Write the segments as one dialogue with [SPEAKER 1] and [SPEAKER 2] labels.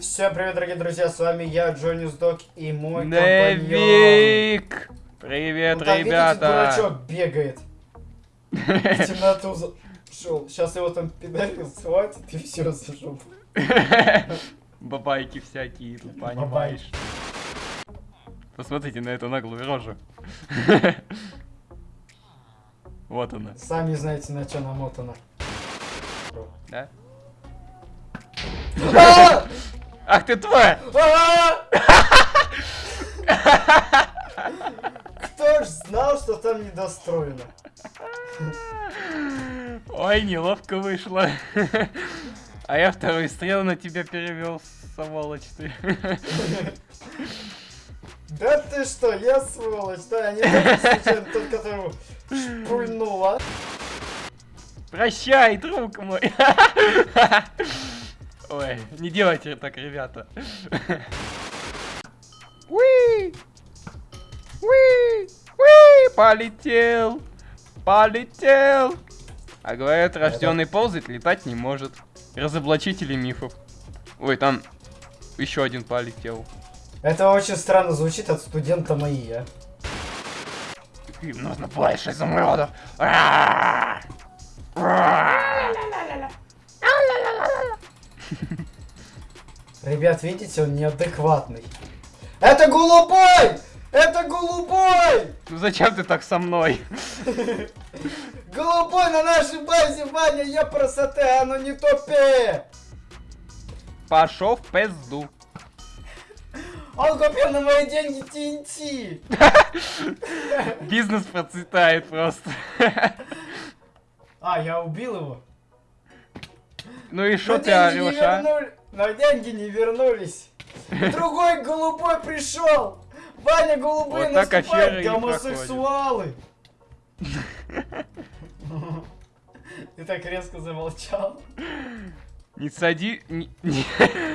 [SPEAKER 1] Всем привет, дорогие друзья, с вами я, Джонни Сдок и мой компаньон.
[SPEAKER 2] Невик! Привет,
[SPEAKER 1] Ну, видите,
[SPEAKER 2] ребята!
[SPEAKER 1] дурачок бегает. В темноту зашел. Сейчас его там педаль схватит и все зажжу.
[SPEAKER 2] Бабайки всякие, тут понимаешь. Посмотрите на эту наглую рожу. Вот она,
[SPEAKER 1] Сами знаете, на что намотано.
[SPEAKER 2] да? Ах ты тварь!
[SPEAKER 1] А! Кто ж знал, что там недостроено?
[SPEAKER 2] Ой, неловко вышло. А я второй стрел на тебя перевел, сволочь ты.
[SPEAKER 1] Да ты что, я сволочь, да, я не случайно, тот, которого шпульнула.
[SPEAKER 2] Прощай, друг мой. Ой, не делайте так, ребята. Уи! Уи! Уи! Полетел! Полетел! А говорят, рожденный ползать, летать не может. Разоблачители мифов. Ой, там еще один полетел.
[SPEAKER 1] Это очень странно звучит от студента мои, а.
[SPEAKER 2] Им нужно больше изумрудов. А! А!
[SPEAKER 1] Ребят, видите, он неадекватный. Это голубой! Это голубой!
[SPEAKER 2] Ну зачем ты так со мной?
[SPEAKER 1] Голубой на нашей базе, Ваня, я красоты, а ну не тупи!
[SPEAKER 2] Пошел в пизду.
[SPEAKER 1] Он купил на мои деньги TNT!
[SPEAKER 2] Бизнес процветает просто.
[SPEAKER 1] А, я убил его.
[SPEAKER 2] Ну и что ты орешь, а?
[SPEAKER 1] Но деньги не вернулись. Другой голубой пришел! Ваня, голубые
[SPEAKER 2] Вот и
[SPEAKER 1] гомосексуалы! Ты так резко замолчал.
[SPEAKER 2] Не сади... Не, не-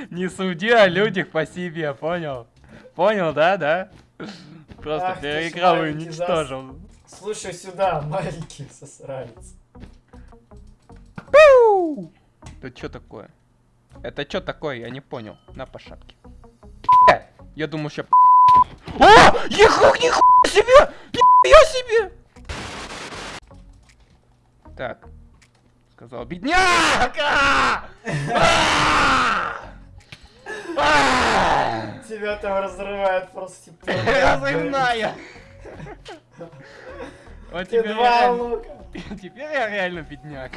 [SPEAKER 2] не суди о людях по себе, понял? Понял, да, да? Просто
[SPEAKER 1] Ах
[SPEAKER 2] переиграл и уничтожил.
[SPEAKER 1] Слушай сюда, маленький сосранец.
[SPEAKER 2] Это что такое? Это что такое? Я не понял. На по шапке. Я думаю, ща... О! Ехух, нихуя себе! Нихуя себе! Так. Сказал бедняк! А! А! А!
[SPEAKER 1] Тебя там разрывает просто типа.
[SPEAKER 2] Разрывная! Вот
[SPEAKER 1] Ты
[SPEAKER 2] теперь я
[SPEAKER 1] два лука.
[SPEAKER 2] Теперь я реально бедняк.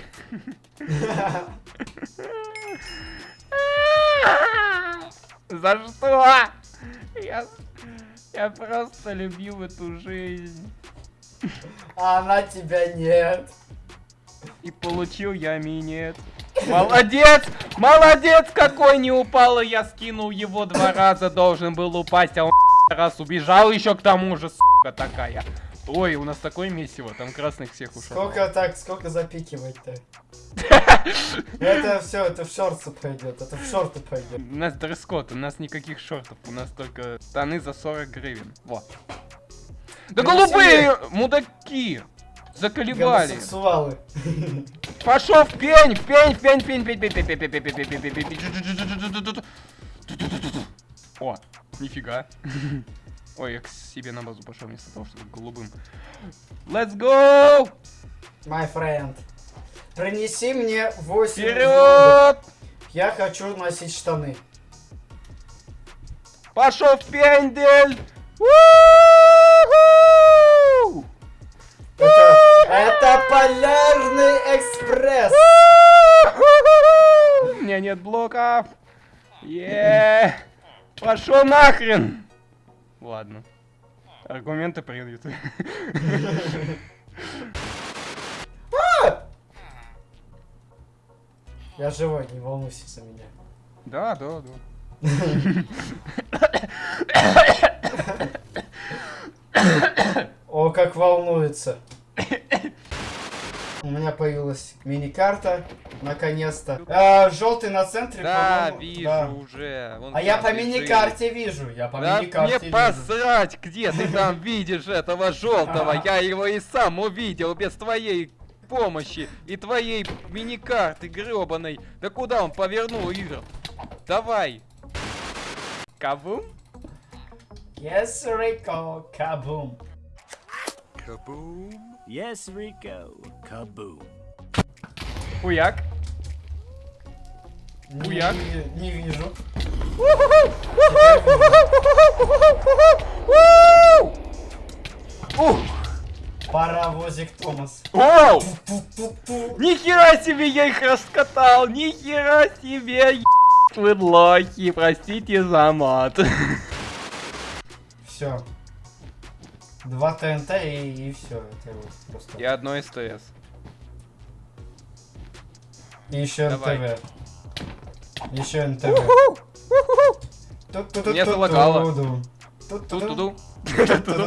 [SPEAKER 2] За что? Я, я просто любил эту жизнь.
[SPEAKER 1] А она тебя нет.
[SPEAKER 2] И получил я минет. Молодец! Молодец! Какой не упал, я скинул его два раза, должен был упасть, а он раз убежал еще к тому же, сука такая. Ой, у нас такое месиво, там красных всех ушел.
[SPEAKER 1] Сколько так, сколько запикивать-то? Это все, это в шорты пойдет, это в шорты пойдет.
[SPEAKER 2] У нас дресс-код, у нас никаких шортов, у нас только штаны за 40 гривен. Вот. Да голубые мудаки! Заколебали.
[SPEAKER 1] Гомосексуалы.
[SPEAKER 2] Пошел в пень, в пень, в пень, в пень, пень, пень, пень, пень, пень, пень, пень, пень, пень, пень, пень. О, нифига. Ой, я к себе на базу пошел вместо того, чтобы голубым. Let's go!
[SPEAKER 1] My friend. Принеси мне 8
[SPEAKER 2] Вперед!
[SPEAKER 1] Я хочу носить штаны.
[SPEAKER 2] Пошел в пендель!
[SPEAKER 1] Это, это полярный экспресс.
[SPEAKER 2] У меня нет блоков. Е. Пошел нахрен. Ладно. Аргументы приняты.
[SPEAKER 1] Я живой, не волнуйся за меня.
[SPEAKER 2] Да, да, да.
[SPEAKER 1] О, как волнуется. У меня появилась мини-карта, наконец-то. А, желтый на центре,
[SPEAKER 2] Да, вижу
[SPEAKER 1] да.
[SPEAKER 2] уже. Вон
[SPEAKER 1] А я по мини-карте вижу, я по
[SPEAKER 2] Да
[SPEAKER 1] мини-карте
[SPEAKER 2] мне
[SPEAKER 1] вижу.
[SPEAKER 2] посрать, где ты там видишь этого желтого. Я его и сам увидел без твоей помощи и твоей мини-карты гребаной. Да куда он повернул, Игорь? Давай, Кабум?
[SPEAKER 1] Yes, Rico, кабум.
[SPEAKER 3] Kaboom! Yes, Rico. Kaboom!
[SPEAKER 2] Хуяк.
[SPEAKER 1] Не,
[SPEAKER 2] Хуяк.
[SPEAKER 1] ви- не вижу. Паровозик Томас.
[SPEAKER 2] Оу! Нихера себе я их раскатал! Нихера себе! Вы лохи, простите за мат.
[SPEAKER 1] Все. Два ТНТ и, все. Это вот просто.
[SPEAKER 2] И одно СТС.
[SPEAKER 1] И еще
[SPEAKER 2] Давай.
[SPEAKER 1] НТВ. Еще НТВ. Ту-ту-ту-ту-ту-ду.
[SPEAKER 2] Меня залагало.
[SPEAKER 1] Ту-ту-ду.
[SPEAKER 2] Ту-ту-ду.
[SPEAKER 1] Ту-ту-ту-ту.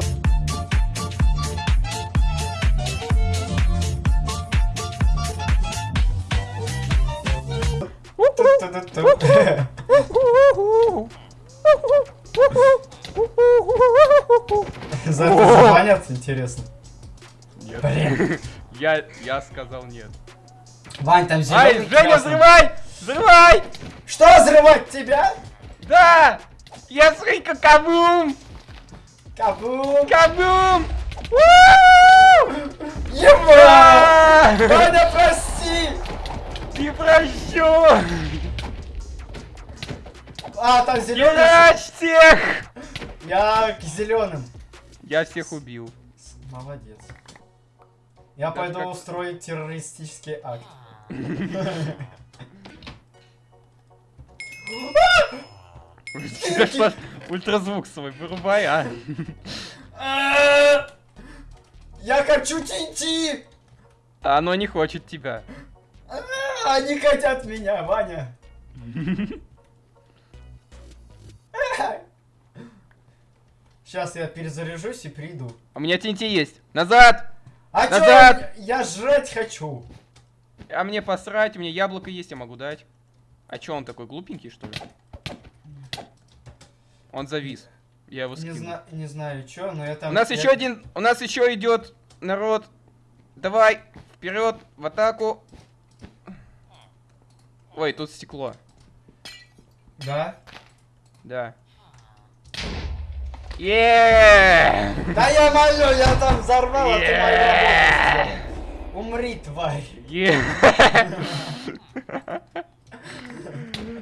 [SPEAKER 1] За это забанят, интересно.
[SPEAKER 2] Нет.
[SPEAKER 1] Блин.
[SPEAKER 2] Я, я сказал нет.
[SPEAKER 1] Вань, там
[SPEAKER 2] Ай,
[SPEAKER 1] зеленый
[SPEAKER 2] Женя, взрывай! Взрывай!
[SPEAKER 1] Что взрывать тебя?
[SPEAKER 2] Да! Я срыка кабум!
[SPEAKER 1] Кабум!
[SPEAKER 2] Кабум!
[SPEAKER 1] Ема! Ваня, прости!
[SPEAKER 2] Не прощу!
[SPEAKER 1] А, там зеленый.
[SPEAKER 2] Всех!
[SPEAKER 1] Я к зеленым.
[SPEAKER 2] Я всех убил.
[SPEAKER 1] Молодец. Я
[SPEAKER 2] Даже
[SPEAKER 1] пойду
[SPEAKER 2] как-
[SPEAKER 1] устроить террористический акт.
[SPEAKER 2] Ультразвук свой вырубай, а?
[SPEAKER 1] Я хочу!
[SPEAKER 2] А Оно не хочет тебя.
[SPEAKER 1] Они хотят меня, Ваня. Сейчас я перезаряжусь и приду.
[SPEAKER 2] У меня TNT есть. Назад!
[SPEAKER 1] А чё,
[SPEAKER 2] Назад!
[SPEAKER 1] я жрать хочу.
[SPEAKER 2] А мне посрать, у меня яблоко есть, я могу дать. А чё он такой глупенький, что ли? Он завис. Я его
[SPEAKER 1] Не,
[SPEAKER 2] скину.
[SPEAKER 1] зна- не знаю чё, но я там...
[SPEAKER 2] У нас
[SPEAKER 1] я-
[SPEAKER 2] еще один, у нас еще идет народ. Давай, вперед, в атаку. Ой, тут стекло.
[SPEAKER 1] Да?
[SPEAKER 2] Да.
[SPEAKER 1] Да я молю, я там взорвал, а ты мою. Умри, тварь.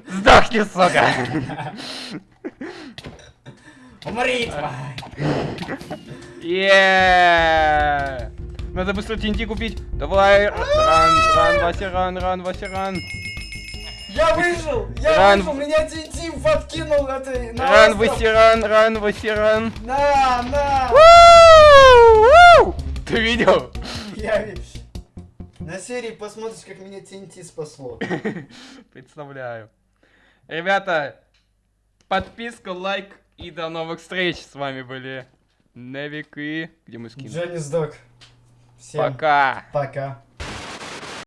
[SPEAKER 2] Сдохни, сука!
[SPEAKER 1] Умри, тварь.
[SPEAKER 2] Надо быстро TNT купить. Давай, ран, ран, Вася, ран, ран, Вася, ран.
[SPEAKER 1] Я выжил! Я
[SPEAKER 2] Ран-
[SPEAKER 1] выжил! Меня Тинтим подкинул этой на
[SPEAKER 2] Ран,
[SPEAKER 1] остров.
[SPEAKER 2] Вася, ран, ран, Вася, ран.
[SPEAKER 1] На, на!
[SPEAKER 2] Уу! Ты видел?
[SPEAKER 1] Я ви- На серии посмотришь, как меня TNT спасло.
[SPEAKER 2] Представляю. Ребята, подписка, лайк и до новых встреч. С вами были Невик и... Где мы скинули?
[SPEAKER 1] Джонни сдох. Всем
[SPEAKER 2] Пока.
[SPEAKER 1] пока.